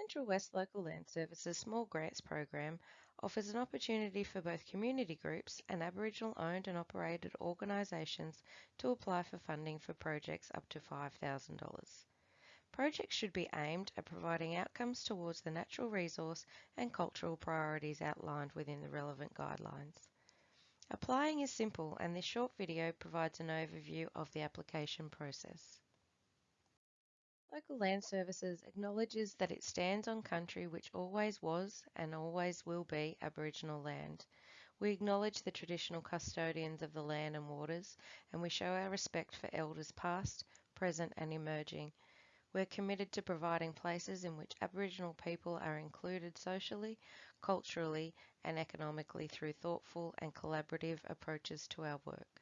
Central West Local Land Services Small Grants Program offers an opportunity for both community groups and Aboriginal owned and operated organisations to apply for funding for projects up to $5,000. Projects should be aimed at providing outcomes towards the natural resource and cultural priorities outlined within the relevant guidelines. Applying is simple and this short video provides an overview of the application process. Local Land Services acknowledges that it stands on country which always was and always will be Aboriginal land. We acknowledge the traditional custodians of the land and waters and we show our respect for elders past, present and emerging we're committed to providing places in which Aboriginal people are included socially, culturally and economically through thoughtful and collaborative approaches to our work.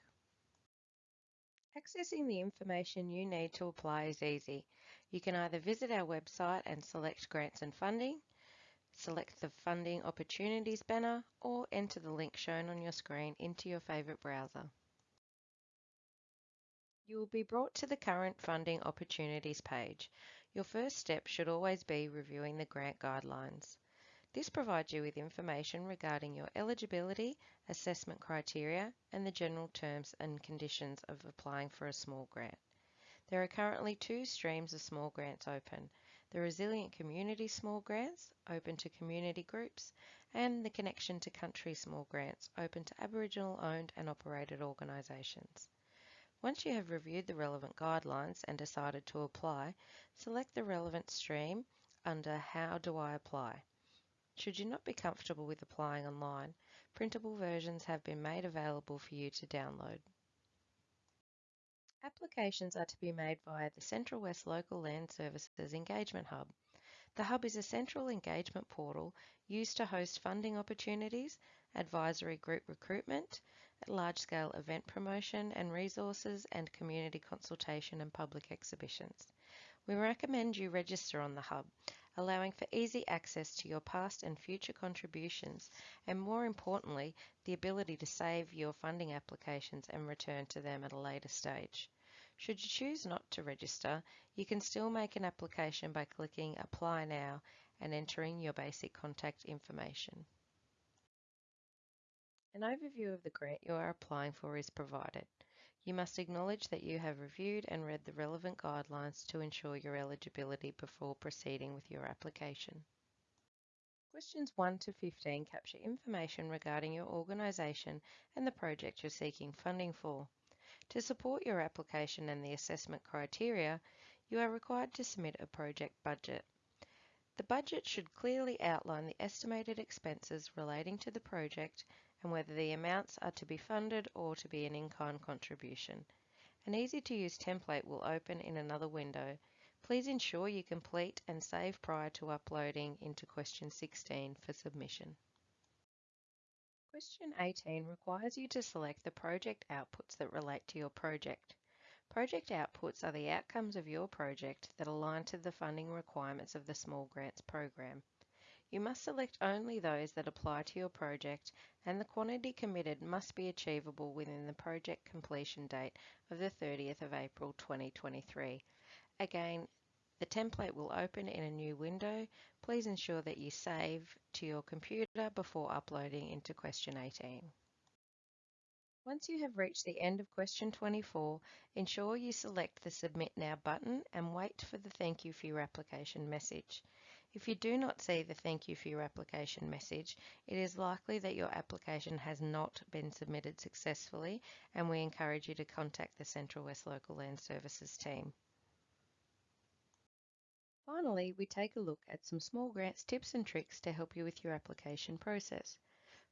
Accessing the information you need to apply is easy. You can either visit our website and select grants and funding, select the funding opportunities banner or enter the link shown on your screen into your favourite browser. You will be brought to the current funding opportunities page. Your first step should always be reviewing the grant guidelines. This provides you with information regarding your eligibility, assessment criteria, and the general terms and conditions of applying for a small grant. There are currently two streams of small grants open. The Resilient Community Small Grants, open to community groups, and the Connection to Country Small Grants, open to Aboriginal owned and operated organisations. Once you have reviewed the relevant guidelines and decided to apply, select the relevant stream under How do I apply? Should you not be comfortable with applying online, printable versions have been made available for you to download. Applications are to be made via the Central West Local Land Services Engagement Hub. The Hub is a central engagement portal used to host funding opportunities, advisory group recruitment, large-scale event promotion and resources, and community consultation and public exhibitions. We recommend you register on the Hub, allowing for easy access to your past and future contributions, and more importantly, the ability to save your funding applications and return to them at a later stage. Should you choose not to register, you can still make an application by clicking Apply Now and entering your basic contact information. An overview of the grant you are applying for is provided. You must acknowledge that you have reviewed and read the relevant guidelines to ensure your eligibility before proceeding with your application. Questions 1 to 15 capture information regarding your organisation and the project you're seeking funding for. To support your application and the assessment criteria, you are required to submit a project budget. The budget should clearly outline the estimated expenses relating to the project and whether the amounts are to be funded or to be an in-kind contribution. An easy-to-use template will open in another window. Please ensure you complete and save prior to uploading into question 16 for submission. Question 18 requires you to select the project outputs that relate to your project. Project outputs are the outcomes of your project that align to the funding requirements of the Small Grants Program. You must select only those that apply to your project and the quantity committed must be achievable within the project completion date of the 30th of April 2023. Again, the template will open in a new window. Please ensure that you save to your computer before uploading into question 18. Once you have reached the end of question 24, ensure you select the Submit Now button and wait for the Thank you for your application message. If you do not see the Thank you for your application message, it is likely that your application has not been submitted successfully and we encourage you to contact the Central West Local Land Services team. Finally, we take a look at some small grants tips and tricks to help you with your application process.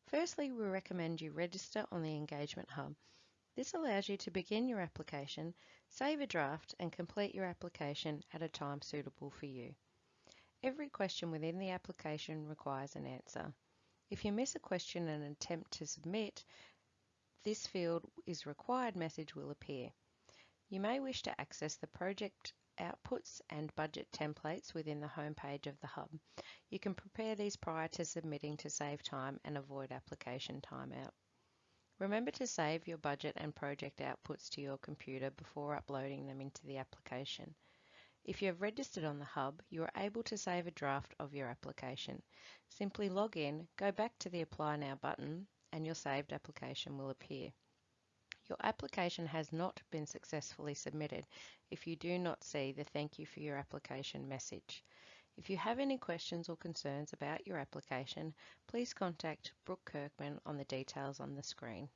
Firstly, we recommend you register on the Engagement Hub. This allows you to begin your application, save a draft and complete your application at a time suitable for you. Every question within the application requires an answer. If you miss a question and attempt to submit, this field is required message will appear. You may wish to access the project outputs and budget templates within the home page of the Hub. You can prepare these prior to submitting to save time and avoid application timeout. Remember to save your budget and project outputs to your computer before uploading them into the application. If you have registered on the Hub, you are able to save a draft of your application. Simply log in, go back to the Apply Now button, and your saved application will appear. Your application has not been successfully submitted if you do not see the thank you for your application message. If you have any questions or concerns about your application, please contact Brooke Kirkman on the details on the screen.